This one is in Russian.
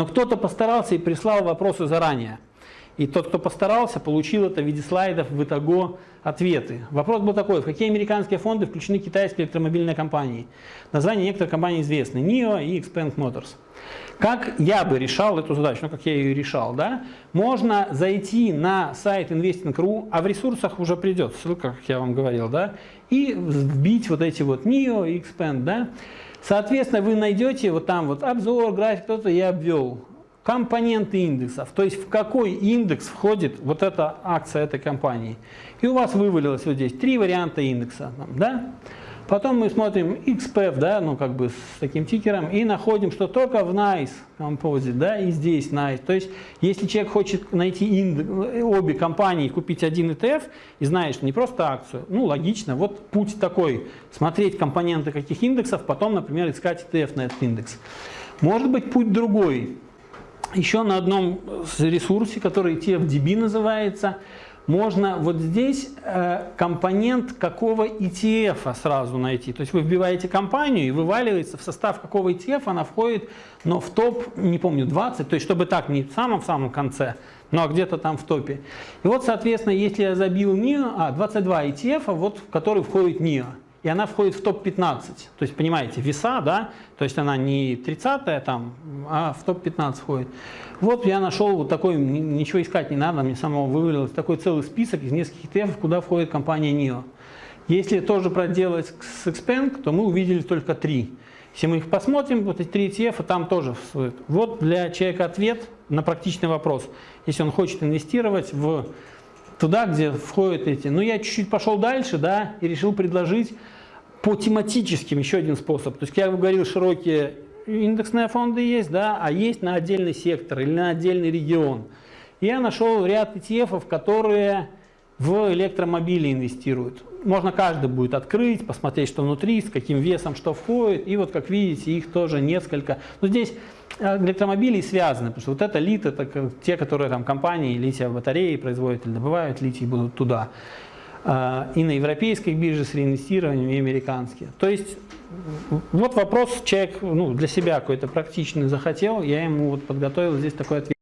Но кто-то постарался и прислал вопросы заранее. И тот, кто постарался, получил это в виде слайдов в итого ответы. Вопрос был такой, в какие американские фонды включены китайские электромобильные компании? Названия некоторых компаний известны, NIO и Expand Motors. Как я бы решал эту задачу, ну как я ее решал, да? Можно зайти на сайт investing.ru, а в ресурсах уже придет ссылка, как я вам говорил, да? И вбить вот эти вот NIO и Expand, да? Соответственно, вы найдете вот там вот обзор, график, кто-то я обвел компоненты индексов, то есть в какой индекс входит вот эта акция этой компании. И у вас вывалилось вот здесь три варианта индекса. Да? Потом мы смотрим XPF, да, ну как бы с таким тикером, и находим, что только в NICE Composite, да, и здесь NICE. То есть, если человек хочет найти индекс, обе компании, купить один ETF, и знает, что не просто акцию, ну логично, вот путь такой, смотреть компоненты каких индексов, потом, например, искать ETF на этот индекс. Может быть путь другой, еще на одном ресурсе, который TFDB называется, можно вот здесь э, компонент какого ETF сразу найти. То есть вы вбиваете компанию и вываливается в состав какого ETF она входит, но в топ, не помню, 20, то есть чтобы так, не в самом-самом конце, но где-то там в топе. И вот, соответственно, если я забил NIO, а, 22 ETF, вот, в который входит NIO и она входит в топ-15. То есть, понимаете, веса, да, то есть она не 30 там, а в топ-15 входит. Вот я нашел вот такой, ничего искать не надо, мне самого вывалилось такой целый список из нескольких ETF, куда входит компания NIO. Если тоже проделать с Xpeng, то мы увидели только три. Если мы их посмотрим, вот эти три ETF, там тоже. Вот для человека ответ на практичный вопрос. Если он хочет инвестировать в туда, где входят эти. Но я чуть-чуть пошел дальше, да, и решил предложить по тематическим еще один способ. То есть, я говорил, широкие индексные фонды есть, да, а есть на отдельный сектор или на отдельный регион. Я нашел ряд ETF, которые в электромобили инвестируют. Можно каждый будет открыть, посмотреть, что внутри, с каким весом, что входит. И вот, как видите, их тоже несколько. Но здесь э, электромобили связаны, потому что вот это лит, это те, которые там компании лития батареи производят или добывают литий, будут туда. А, и на европейской бирже с реинвестированием, и американские. То есть вот вопрос человек ну, для себя какой-то практичный захотел, я ему вот подготовил здесь такой ответ.